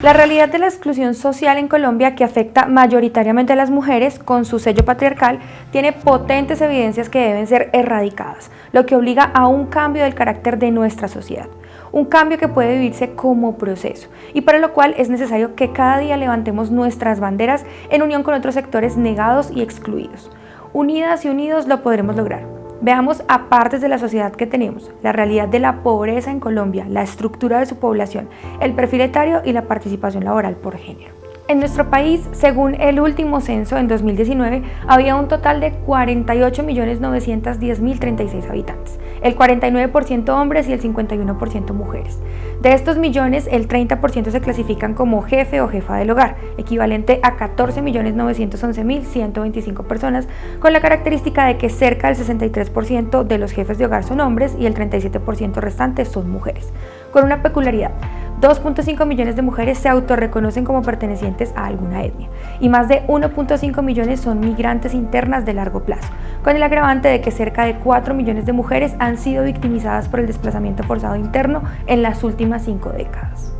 La realidad de la exclusión social en Colombia, que afecta mayoritariamente a las mujeres con su sello patriarcal, tiene potentes evidencias que deben ser erradicadas, lo que obliga a un cambio del carácter de nuestra sociedad. Un cambio que puede vivirse como proceso y para lo cual es necesario que cada día levantemos nuestras banderas en unión con otros sectores negados y excluidos. Unidas y unidos lo podremos lograr. Veamos a partes de la sociedad que tenemos, la realidad de la pobreza en Colombia, la estructura de su población, el perfil etario y la participación laboral por género. En nuestro país, según el último censo en 2019, había un total de 48.910.036 habitantes, el 49% hombres y el 51% mujeres. De estos millones, el 30% se clasifican como jefe o jefa del hogar, equivalente a 14.911.125 personas, con la característica de que cerca del 63% de los jefes de hogar son hombres y el 37% restante son mujeres, con una peculiaridad. 2.5 millones de mujeres se autorreconocen como pertenecientes a alguna etnia y más de 1.5 millones son migrantes internas de largo plazo, con el agravante de que cerca de 4 millones de mujeres han sido victimizadas por el desplazamiento forzado interno en las últimas 5 décadas.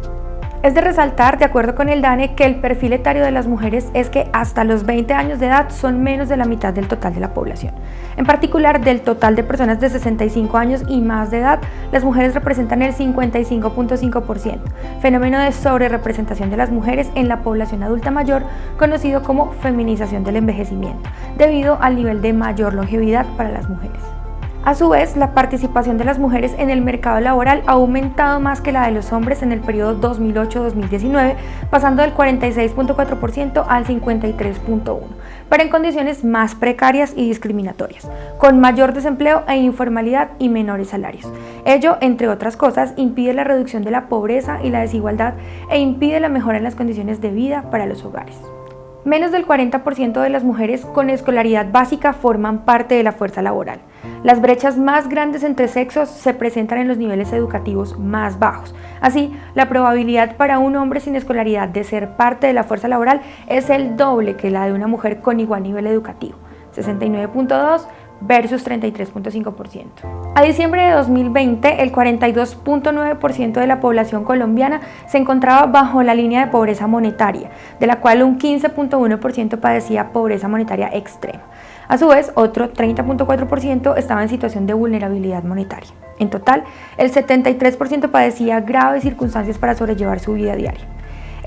Es de resaltar, de acuerdo con el DANE, que el perfil etario de las mujeres es que hasta los 20 años de edad son menos de la mitad del total de la población. En particular, del total de personas de 65 años y más de edad, las mujeres representan el 55.5%, fenómeno de sobrerepresentación de las mujeres en la población adulta mayor, conocido como feminización del envejecimiento, debido al nivel de mayor longevidad para las mujeres. A su vez, la participación de las mujeres en el mercado laboral ha aumentado más que la de los hombres en el periodo 2008-2019, pasando del 46.4% al 53.1%, pero en condiciones más precarias y discriminatorias, con mayor desempleo e informalidad y menores salarios. Ello, entre otras cosas, impide la reducción de la pobreza y la desigualdad e impide la mejora en las condiciones de vida para los hogares. Menos del 40% de las mujeres con escolaridad básica forman parte de la fuerza laboral. Las brechas más grandes entre sexos se presentan en los niveles educativos más bajos. Así, la probabilidad para un hombre sin escolaridad de ser parte de la fuerza laboral es el doble que la de una mujer con igual nivel educativo, 69.2 versus 33.5%. A diciembre de 2020, el 42.9% de la población colombiana se encontraba bajo la línea de pobreza monetaria, de la cual un 15.1% padecía pobreza monetaria extrema. A su vez, otro 30.4% estaba en situación de vulnerabilidad monetaria. En total, el 73% padecía graves circunstancias para sobrellevar su vida diaria.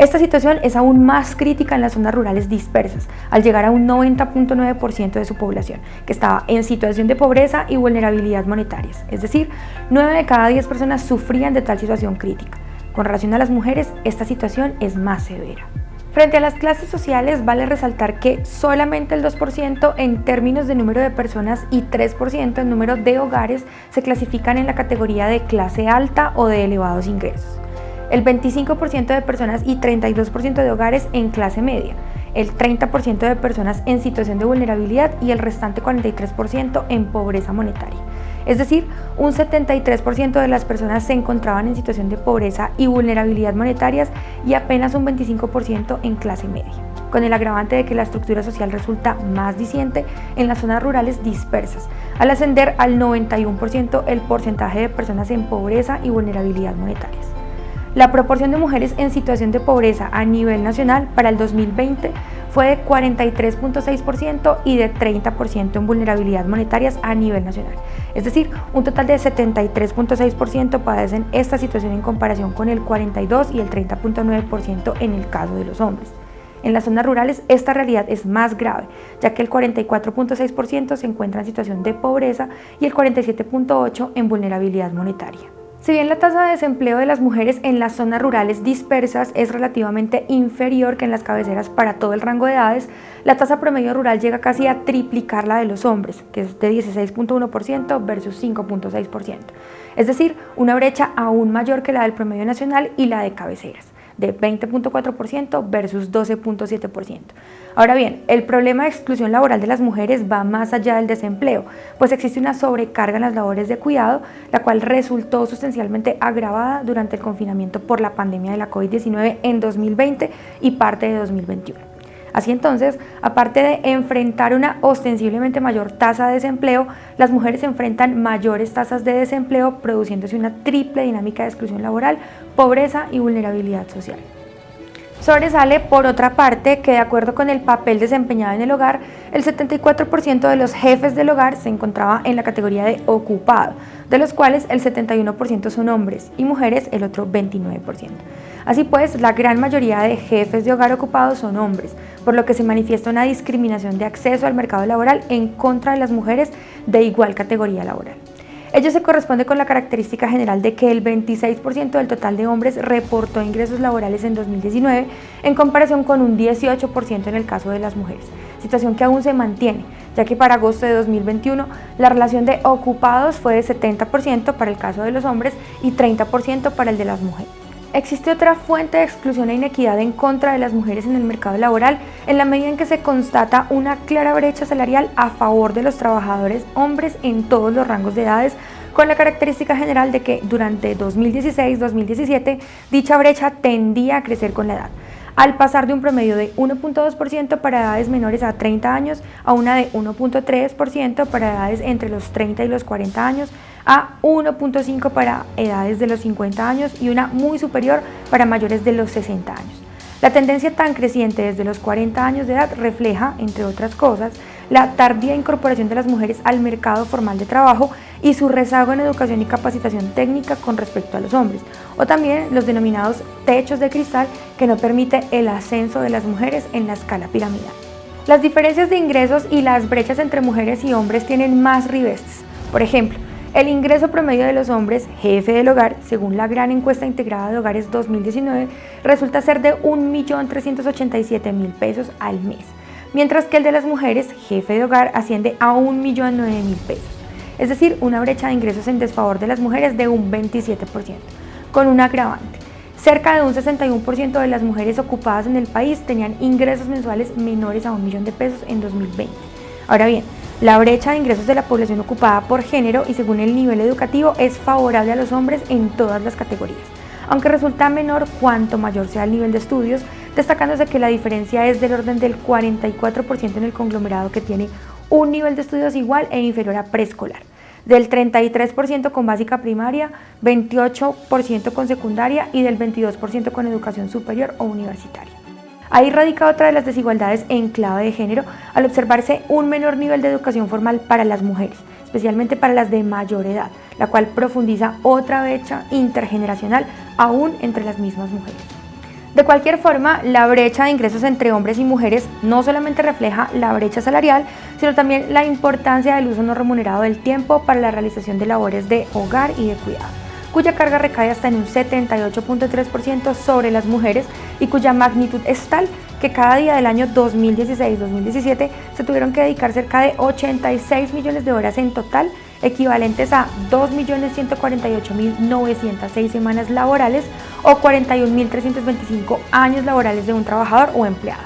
Esta situación es aún más crítica en las zonas rurales dispersas, al llegar a un 90.9% de su población, que estaba en situación de pobreza y vulnerabilidad monetarias, es decir, 9 de cada 10 personas sufrían de tal situación crítica. Con relación a las mujeres, esta situación es más severa. Frente a las clases sociales, vale resaltar que solamente el 2% en términos de número de personas y 3% en número de hogares se clasifican en la categoría de clase alta o de elevados ingresos el 25% de personas y 32% de hogares en clase media, el 30% de personas en situación de vulnerabilidad y el restante 43% en pobreza monetaria. Es decir, un 73% de las personas se encontraban en situación de pobreza y vulnerabilidad monetarias y apenas un 25% en clase media, con el agravante de que la estructura social resulta más disiente en las zonas rurales dispersas, al ascender al 91% el porcentaje de personas en pobreza y vulnerabilidad monetarias. La proporción de mujeres en situación de pobreza a nivel nacional para el 2020 fue de 43.6% y de 30% en vulnerabilidad monetarias a nivel nacional. Es decir, un total de 73.6% padecen esta situación en comparación con el 42 y el 30.9% en el caso de los hombres. En las zonas rurales esta realidad es más grave, ya que el 44.6% se encuentra en situación de pobreza y el 47.8% en vulnerabilidad monetaria. Si bien la tasa de desempleo de las mujeres en las zonas rurales dispersas es relativamente inferior que en las cabeceras para todo el rango de edades, la tasa promedio rural llega casi a triplicar la de los hombres, que es de 16.1% versus 5.6%. Es decir, una brecha aún mayor que la del promedio nacional y la de cabeceras de 20.4% versus 12.7%. Ahora bien, el problema de exclusión laboral de las mujeres va más allá del desempleo, pues existe una sobrecarga en las labores de cuidado, la cual resultó sustancialmente agravada durante el confinamiento por la pandemia de la COVID-19 en 2020 y parte de 2021. Así entonces, aparte de enfrentar una ostensiblemente mayor tasa de desempleo, las mujeres enfrentan mayores tasas de desempleo, produciéndose una triple dinámica de exclusión laboral, pobreza y vulnerabilidad social. Sobresale, por otra parte, que de acuerdo con el papel desempeñado en el hogar, el 74% de los jefes del hogar se encontraba en la categoría de ocupado, de los cuales el 71% son hombres y mujeres el otro 29%. Así pues, la gran mayoría de jefes de hogar ocupados son hombres, por lo que se manifiesta una discriminación de acceso al mercado laboral en contra de las mujeres de igual categoría laboral. Ello se corresponde con la característica general de que el 26% del total de hombres reportó ingresos laborales en 2019 en comparación con un 18% en el caso de las mujeres, situación que aún se mantiene, ya que para agosto de 2021 la relación de ocupados fue de 70% para el caso de los hombres y 30% para el de las mujeres. Existe otra fuente de exclusión e inequidad en contra de las mujeres en el mercado laboral en la medida en que se constata una clara brecha salarial a favor de los trabajadores hombres en todos los rangos de edades con la característica general de que durante 2016-2017 dicha brecha tendía a crecer con la edad, al pasar de un promedio de 1.2% para edades menores a 30 años a una de 1.3% para edades entre los 30 y los 40 años, a 1.5 para edades de los 50 años y una muy superior para mayores de los 60 años. La tendencia tan creciente desde los 40 años de edad refleja, entre otras cosas, la tardía incorporación de las mujeres al mercado formal de trabajo y su rezago en educación y capacitación técnica con respecto a los hombres, o también los denominados techos de cristal que no permite el ascenso de las mujeres en la escala piramidal. Las diferencias de ingresos y las brechas entre mujeres y hombres tienen más ribetes. Por ejemplo, el ingreso promedio de los hombres, jefe del hogar, según la gran encuesta integrada de hogares 2019, resulta ser de 1.387.000 pesos al mes, mientras que el de las mujeres, jefe de hogar, asciende a 1.009.000 pesos, es decir, una brecha de ingresos en desfavor de las mujeres de un 27%, con un agravante. Cerca de un 61% de las mujeres ocupadas en el país tenían ingresos mensuales menores a un millón de pesos en 2020. Ahora bien, la brecha de ingresos de la población ocupada por género y según el nivel educativo es favorable a los hombres en todas las categorías, aunque resulta menor cuanto mayor sea el nivel de estudios, destacándose que la diferencia es del orden del 44% en el conglomerado que tiene un nivel de estudios igual e inferior a preescolar, del 33% con básica primaria, 28% con secundaria y del 22% con educación superior o universitaria. Ahí radica otra de las desigualdades en clave de género al observarse un menor nivel de educación formal para las mujeres, especialmente para las de mayor edad, la cual profundiza otra brecha intergeneracional aún entre las mismas mujeres. De cualquier forma, la brecha de ingresos entre hombres y mujeres no solamente refleja la brecha salarial, sino también la importancia del uso no remunerado del tiempo para la realización de labores de hogar y de cuidado cuya carga recae hasta en un 78.3% sobre las mujeres y cuya magnitud es tal que cada día del año 2016-2017 se tuvieron que dedicar cerca de 86 millones de horas en total, equivalentes a 2.148.906 semanas laborales o 41.325 años laborales de un trabajador o empleado.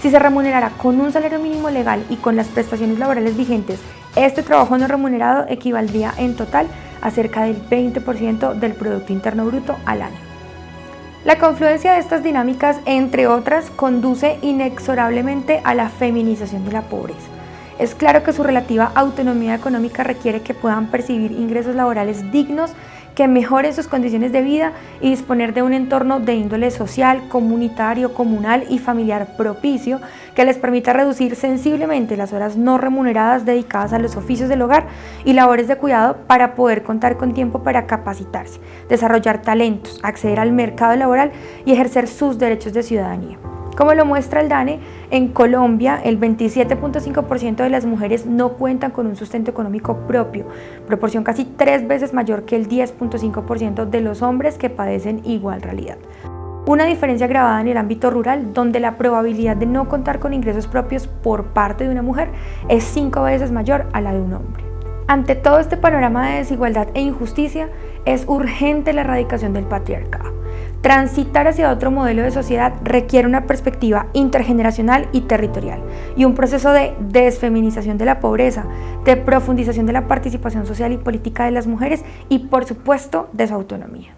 Si se remunerara con un salario mínimo legal y con las prestaciones laborales vigentes, este trabajo no remunerado equivaldría en total a cerca del 20% del Producto Interno Bruto al año. La confluencia de estas dinámicas, entre otras, conduce inexorablemente a la feminización de la pobreza. Es claro que su relativa autonomía económica requiere que puedan percibir ingresos laborales dignos que mejoren sus condiciones de vida y disponer de un entorno de índole social, comunitario, comunal y familiar propicio que les permita reducir sensiblemente las horas no remuneradas dedicadas a los oficios del hogar y labores de cuidado para poder contar con tiempo para capacitarse, desarrollar talentos, acceder al mercado laboral y ejercer sus derechos de ciudadanía. Como lo muestra el DANE, en Colombia el 27.5% de las mujeres no cuentan con un sustento económico propio, proporción casi tres veces mayor que el 10.5% de los hombres que padecen igual realidad. Una diferencia grabada en el ámbito rural, donde la probabilidad de no contar con ingresos propios por parte de una mujer es cinco veces mayor a la de un hombre. Ante todo este panorama de desigualdad e injusticia, es urgente la erradicación del patriarcado. Transitar hacia otro modelo de sociedad requiere una perspectiva intergeneracional y territorial y un proceso de desfeminización de la pobreza, de profundización de la participación social y política de las mujeres y por supuesto de su autonomía.